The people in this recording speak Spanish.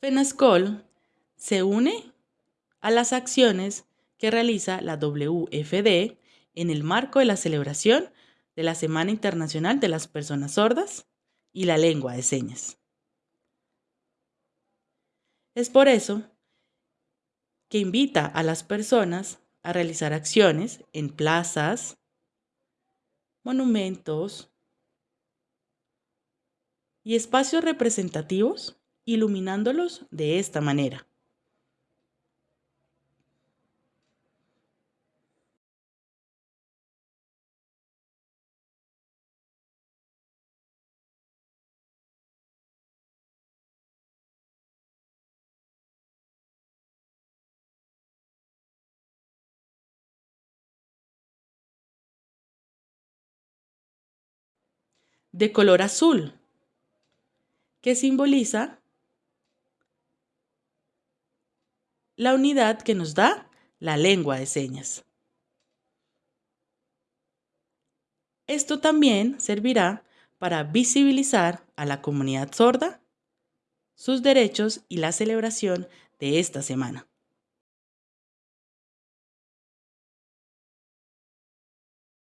FENASCOL se une a las acciones que realiza la WFD en el marco de la celebración de la Semana Internacional de las Personas Sordas y la Lengua de Señas. Es por eso que invita a las personas a realizar acciones en plazas, monumentos y espacios representativos iluminándolos de esta manera. de color azul, que simboliza la unidad que nos da la lengua de señas. Esto también servirá para visibilizar a la comunidad sorda sus derechos y la celebración de esta semana.